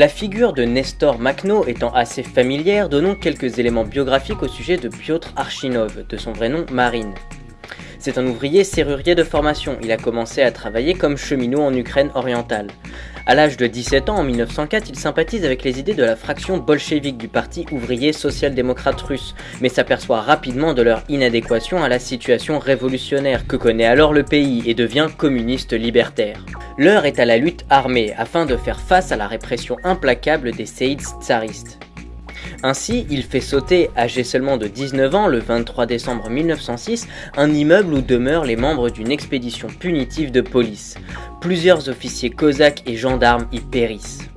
La figure de Nestor Makhno étant assez familière, donnons quelques éléments biographiques au sujet de Piotr Archinov, de son vrai nom Marine. C'est un ouvrier serrurier de formation, il a commencé à travailler comme cheminot en Ukraine orientale. À l'âge de 17 ans, en 1904, il sympathise avec les idées de la fraction bolchevique du Parti ouvrier social-démocrate russe, mais s'aperçoit rapidement de leur inadéquation à la situation révolutionnaire que connaît alors le pays et devient communiste libertaire. L'heure est à la lutte armée afin de faire face à la répression implacable des séides tsaristes. Ainsi, il fait sauter, âgé seulement de 19 ans, le 23 décembre 1906, un immeuble où demeurent les membres d'une expédition punitive de police. Plusieurs officiers cosaques et gendarmes y périssent.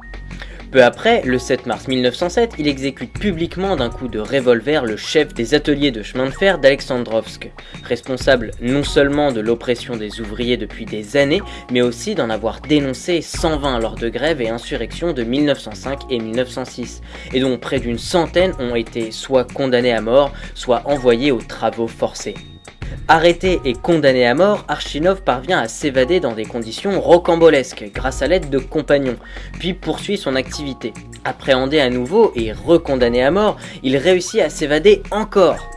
Peu après, le 7 mars 1907, il exécute publiquement d'un coup de revolver le chef des ateliers de chemin de fer d'Alexandrovsk, responsable non seulement de l'oppression des ouvriers depuis des années, mais aussi d'en avoir dénoncé 120 lors de grèves et insurrections de 1905 et 1906, et dont près d'une centaine ont été soit condamnés à mort, soit envoyés aux travaux forcés. Arrêté et condamné à mort, Archinov parvient à s'évader dans des conditions rocambolesques grâce à l'aide de compagnons, puis poursuit son activité. Appréhendé à nouveau et recondamné à mort, il réussit à s'évader encore.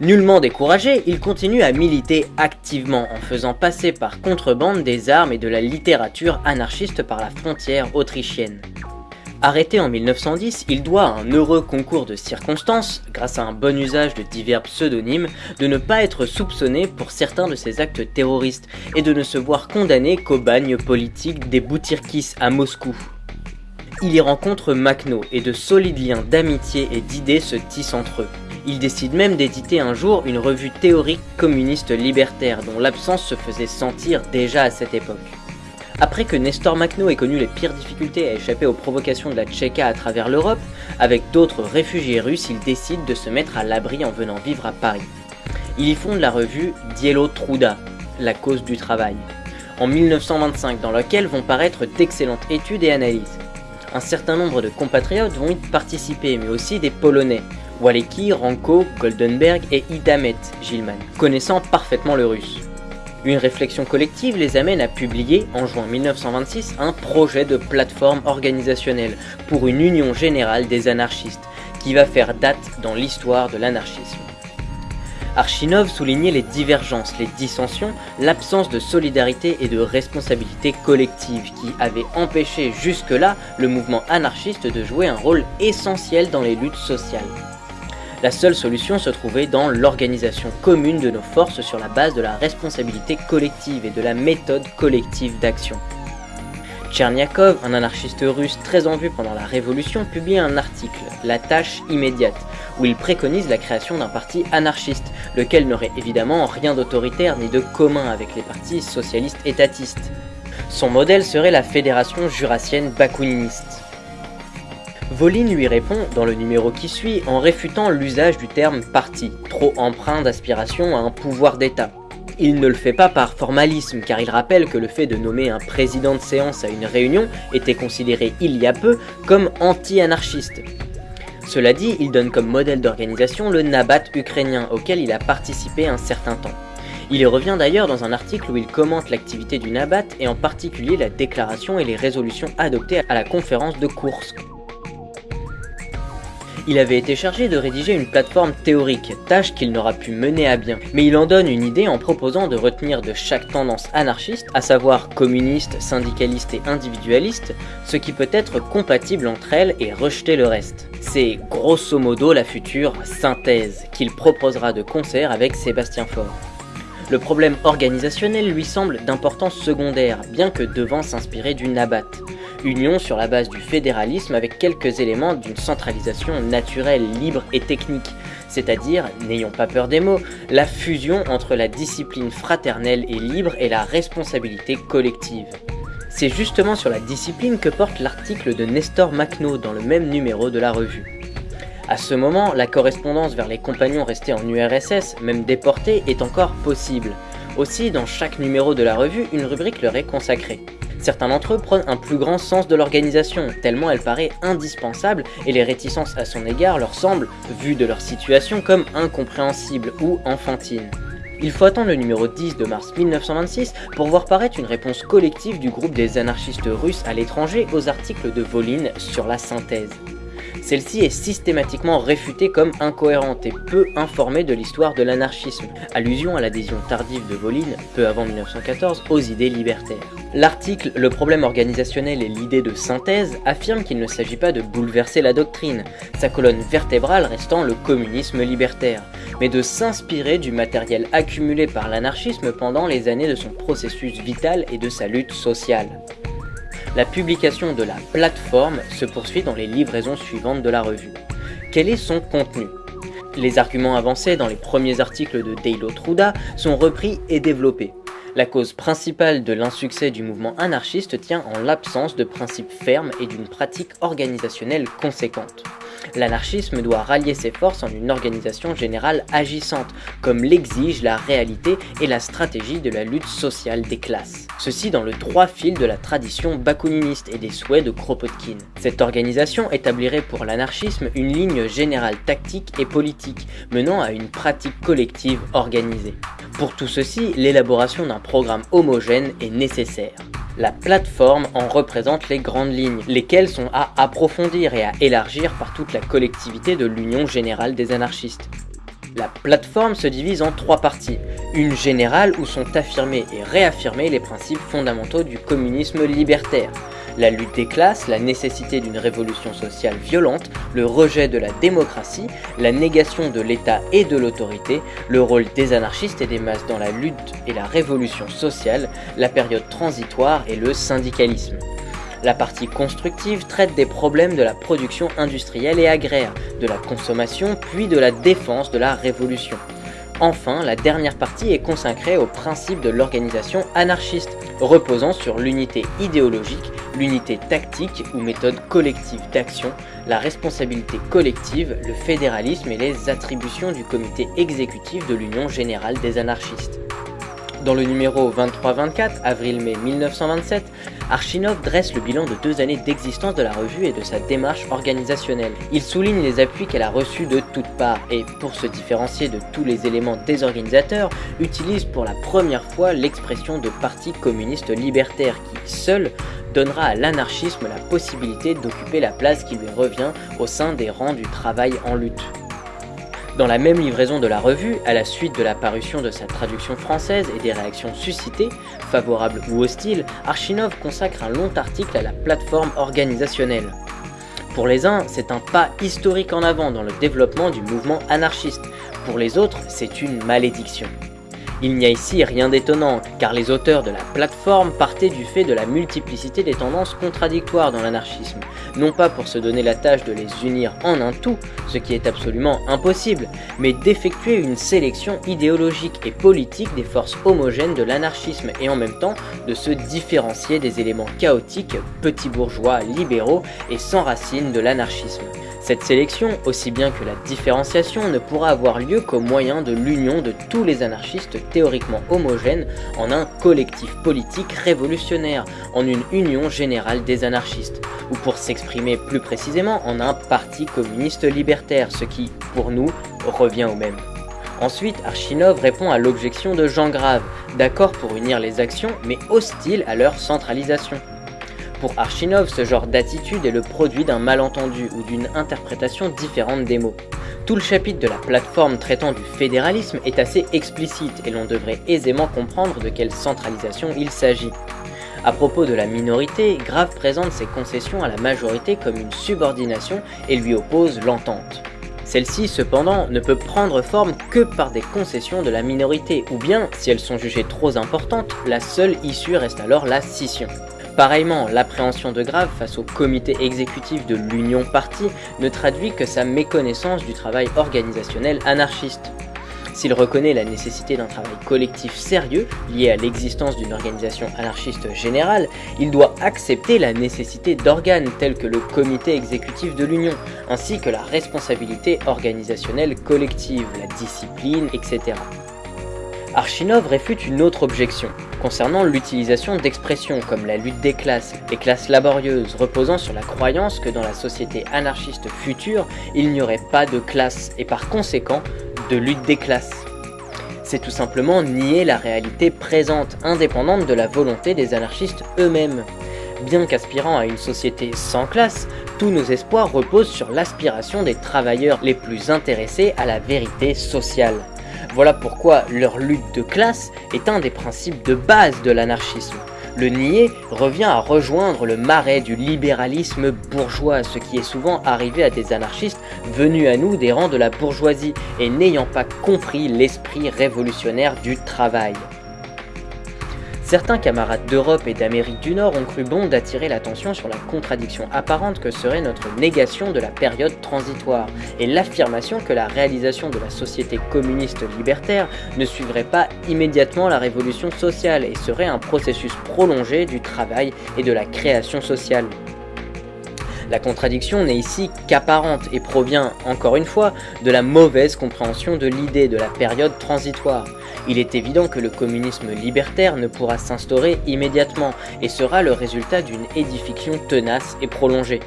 Nullement découragé, il continue à militer activement en faisant passer par contrebande des armes et de la littérature anarchiste par la frontière autrichienne. Arrêté en 1910, il doit à un heureux concours de circonstances, grâce à un bon usage de divers pseudonymes, de ne pas être soupçonné pour certains de ses actes terroristes et de ne se voir condamné qu'au bagne politique des Boutirkis à Moscou. Il y rencontre Makhno et de solides liens d'amitié et d'idées se tissent entre eux. Il décide même d'éditer un jour une revue théorique communiste libertaire dont l'absence se faisait sentir déjà à cette époque. Après que Nestor Makhno ait connu les pires difficultés à échapper aux provocations de la Tchéka à travers l'Europe, avec d'autres réfugiés russes, il décide de se mettre à l'abri en venant vivre à Paris. Il y fonde la revue Dielo Truda, la cause du travail, en 1925, dans laquelle vont paraître d'excellentes études et analyses. Un certain nombre de compatriotes vont y participer, mais aussi des Polonais, Walecki, Ranko, Goldenberg et Idamet Gilman, connaissant parfaitement le russe. Une réflexion collective les amène à publier, en juin 1926, un projet de plateforme organisationnelle pour une union générale des anarchistes, qui va faire date dans l'histoire de l'anarchisme. Archinov soulignait les divergences, les dissensions, l'absence de solidarité et de responsabilité collective qui avaient empêché jusque-là le mouvement anarchiste de jouer un rôle essentiel dans les luttes sociales. La seule solution se trouvait dans l'organisation commune de nos forces sur la base de la responsabilité collective et de la méthode collective d'action. Tcherniakov, un anarchiste russe très en vue pendant la Révolution, publie un article, La tâche immédiate, où il préconise la création d'un parti anarchiste, lequel n'aurait évidemment rien d'autoritaire ni de commun avec les partis socialistes étatistes. Son modèle serait la Fédération jurassienne bakouniste. Volin lui répond, dans le numéro qui suit, en réfutant l'usage du terme parti, trop empreint d'aspiration à un pouvoir d'État. Il ne le fait pas par formalisme, car il rappelle que le fait de nommer un président de séance à une réunion était considéré il y a peu comme anti-anarchiste. Cela dit, il donne comme modèle d'organisation le Nabat ukrainien, auquel il a participé un certain temps. Il y revient d'ailleurs dans un article où il commente l'activité du Nabat et en particulier la déclaration et les résolutions adoptées à la conférence de Kursk. Il avait été chargé de rédiger une plateforme théorique, tâche qu'il n'aura pu mener à bien, mais il en donne une idée en proposant de retenir de chaque tendance anarchiste, à savoir communiste, syndicaliste et individualiste, ce qui peut être compatible entre elles et rejeter le reste. C'est grosso modo la future synthèse qu'il proposera de concert avec Sébastien Faure. Le problème organisationnel lui semble d'importance secondaire, bien que devant s'inspirer du Nabat union sur la base du fédéralisme avec quelques éléments d'une centralisation naturelle, libre et technique, c'est-à-dire, n'ayons pas peur des mots, la fusion entre la discipline fraternelle et libre et la responsabilité collective. C'est justement sur la discipline que porte l'article de Nestor Makhno dans le même numéro de la revue. À ce moment, la correspondance vers les compagnons restés en URSS, même déportés, est encore possible. Aussi, dans chaque numéro de la revue, une rubrique leur est consacrée. Certains d'entre eux prennent un plus grand sens de l'organisation, tellement elle paraît indispensable et les réticences à son égard leur semblent, vues de leur situation, comme incompréhensibles ou enfantines. Il faut attendre le numéro 10 de mars 1926 pour voir paraître une réponse collective du groupe des anarchistes russes à l'étranger aux articles de Volin sur la synthèse. Celle-ci est systématiquement réfutée comme incohérente et peu informée de l'histoire de l'anarchisme, allusion à l'adhésion tardive de Volin, peu avant 1914, aux idées libertaires. L'article Le problème organisationnel et l'idée de synthèse affirme qu'il ne s'agit pas de bouleverser la doctrine, sa colonne vertébrale restant le communisme libertaire, mais de s'inspirer du matériel accumulé par l'anarchisme pendant les années de son processus vital et de sa lutte sociale. La publication de la plateforme se poursuit dans les livraisons suivantes de la revue. Quel est son contenu? Les arguments avancés dans les premiers articles de Deilo Truda sont repris et développés. La cause principale de l'insuccès du mouvement anarchiste tient en l'absence de principes fermes et d'une pratique organisationnelle conséquente. L'anarchisme doit rallier ses forces en une organisation générale agissante, comme l'exige la réalité et la stratégie de la lutte sociale des classes. Ceci dans le droit fil de la tradition bakuniniste et des souhaits de Kropotkin. Cette organisation établirait pour l'anarchisme une ligne générale tactique et politique, menant à une pratique collective organisée. Pour tout ceci, l'élaboration d'un programme homogène est nécessaire. La plateforme en représente les grandes lignes, lesquelles sont à approfondir et à élargir par toute la collectivité de l'Union Générale des Anarchistes. La plateforme se divise en trois parties. Une générale où sont affirmés et réaffirmés les principes fondamentaux du communisme libertaire, la lutte des classes, la nécessité d'une révolution sociale violente, le rejet de la démocratie, la négation de l'État et de l'autorité, le rôle des anarchistes et des masses dans la lutte et la révolution sociale, la période transitoire et le syndicalisme. La partie constructive traite des problèmes de la production industrielle et agraire, de la consommation puis de la défense de la révolution. Enfin, la dernière partie est consacrée au principe de l'organisation anarchiste, reposant sur l'unité idéologique, l'unité tactique ou méthode collective d'action, la responsabilité collective, le fédéralisme et les attributions du comité exécutif de l'Union Générale des Anarchistes. Dans le numéro 23-24, avril-mai 1927, Archinov dresse le bilan de deux années d'existence de la revue et de sa démarche organisationnelle. Il souligne les appuis qu'elle a reçus de toutes parts et, pour se différencier de tous les éléments des organisateurs, utilise pour la première fois l'expression de parti communiste libertaire qui, seul, donnera à l'anarchisme la possibilité d'occuper la place qui lui revient au sein des rangs du travail en lutte. Dans la même livraison de la revue, à la suite de la parution de sa traduction française et des réactions suscitées, favorables ou hostiles, Archinov consacre un long article à la plateforme organisationnelle. Pour les uns, c'est un pas historique en avant dans le développement du mouvement anarchiste. Pour les autres, c'est une malédiction. Il n'y a ici rien d'étonnant, car les auteurs de la plateforme partaient du fait de la multiplicité des tendances contradictoires dans l'anarchisme, non pas pour se donner la tâche de les unir en un tout, ce qui est absolument impossible, mais d'effectuer une sélection idéologique et politique des forces homogènes de l'anarchisme et en même temps de se différencier des éléments chaotiques, petits bourgeois, libéraux et sans racines de l'anarchisme. Cette sélection, aussi bien que la différenciation, ne pourra avoir lieu qu'au moyen de l'union de tous les anarchistes théoriquement homogènes en un collectif politique révolutionnaire, en une union générale des anarchistes, ou pour s'exprimer plus précisément, en un parti communiste libertaire, ce qui, pour nous, revient au même. Ensuite, Archinov répond à l'objection de Jean Grave, d'accord pour unir les actions, mais hostile à leur centralisation. Pour Archinov, ce genre d'attitude est le produit d'un malentendu ou d'une interprétation différente des mots. Tout le chapitre de la plateforme traitant du fédéralisme est assez explicite et l'on devrait aisément comprendre de quelle centralisation il s'agit. À propos de la minorité, Grave présente ses concessions à la majorité comme une subordination et lui oppose l'entente. Celle-ci, cependant, ne peut prendre forme que par des concessions de la minorité, ou bien, si elles sont jugées trop importantes, la seule issue reste alors la scission. Pareillement, l'appréhension de Grave face au comité exécutif de l'Union Parti ne traduit que sa méconnaissance du travail organisationnel anarchiste. S'il reconnaît la nécessité d'un travail collectif sérieux lié à l'existence d'une organisation anarchiste générale, il doit accepter la nécessité d'organes tels que le comité exécutif de l'Union, ainsi que la responsabilité organisationnelle collective, la discipline, etc. Archinov réfute une autre objection, concernant l'utilisation d'expressions comme la lutte des classes, les classes laborieuses, reposant sur la croyance que dans la société anarchiste future, il n'y aurait pas de classe et par conséquent de lutte des classes. C'est tout simplement nier la réalité présente, indépendante de la volonté des anarchistes eux-mêmes. Bien qu'aspirant à une société sans classe, tous nos espoirs reposent sur l'aspiration des travailleurs les plus intéressés à la vérité sociale. Voilà pourquoi leur lutte de classe est un des principes de base de l'anarchisme. Le nier revient à rejoindre le marais du libéralisme bourgeois, ce qui est souvent arrivé à des anarchistes venus à nous des rangs de la bourgeoisie et n'ayant pas compris l'esprit révolutionnaire du travail. Certains camarades d'Europe et d'Amérique du Nord ont cru bon d'attirer l'attention sur la contradiction apparente que serait notre négation de la période transitoire et l'affirmation que la réalisation de la société communiste libertaire ne suivrait pas immédiatement la révolution sociale et serait un processus prolongé du travail et de la création sociale. La contradiction n'est ici qu'apparente et provient, encore une fois, de la mauvaise compréhension de l'idée de la période transitoire. Il est évident que le communisme libertaire ne pourra s'instaurer immédiatement et sera le résultat d'une édification tenace et prolongée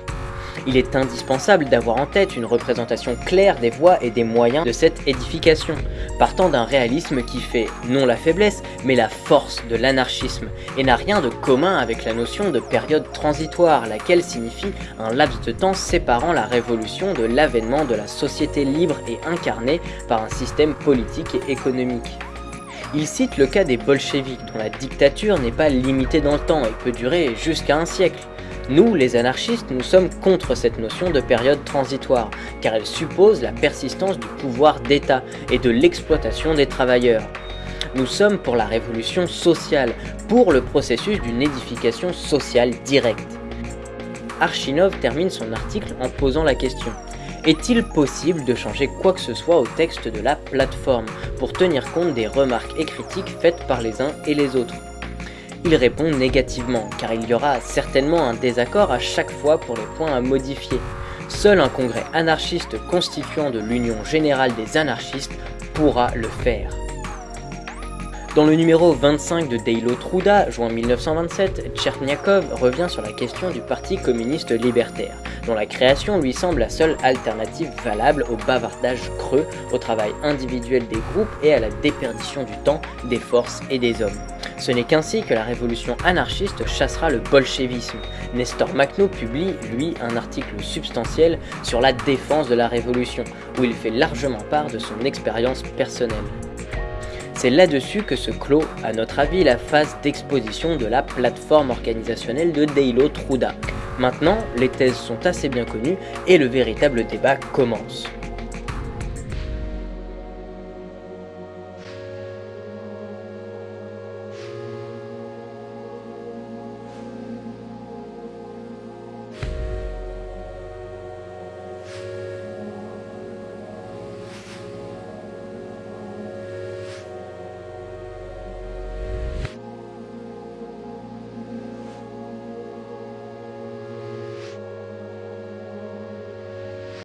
il est indispensable d'avoir en tête une représentation claire des voies et des moyens de cette édification, partant d'un réalisme qui fait non la faiblesse, mais la force de l'anarchisme, et n'a rien de commun avec la notion de période transitoire, laquelle signifie un laps de temps séparant la révolution de l'avènement de la société libre et incarnée par un système politique et économique. Il cite le cas des bolcheviks, dont la dictature n'est pas limitée dans le temps et peut durer jusqu'à un siècle. Nous, les anarchistes, nous sommes contre cette notion de période transitoire, car elle suppose la persistance du pouvoir d'État et de l'exploitation des travailleurs. Nous sommes pour la révolution sociale, pour le processus d'une édification sociale directe. Archinov termine son article en posant la question. Est-il possible de changer quoi que ce soit au texte de la plateforme pour tenir compte des remarques et critiques faites par les uns et les autres? Il répond négativement, car il y aura certainement un désaccord à chaque fois pour les points à modifier. Seul un congrès anarchiste constituant de l'Union Générale des Anarchistes pourra le faire. Dans le numéro 25 de Deilo Truda, juin 1927, Tcherniakov revient sur la question du Parti communiste libertaire, dont la création lui semble la seule alternative valable au bavardage creux, au travail individuel des groupes et à la déperdition du temps, des forces et des hommes. Ce n'est qu'ainsi que la révolution anarchiste chassera le bolchevisme. Nestor Makhno publie, lui, un article substantiel sur la défense de la révolution, où il fait largement part de son expérience personnelle. C'est là-dessus que se clôt, à notre avis, la phase d'exposition de la plateforme organisationnelle de Deilo Truda. Maintenant, les thèses sont assez bien connues et le véritable débat commence.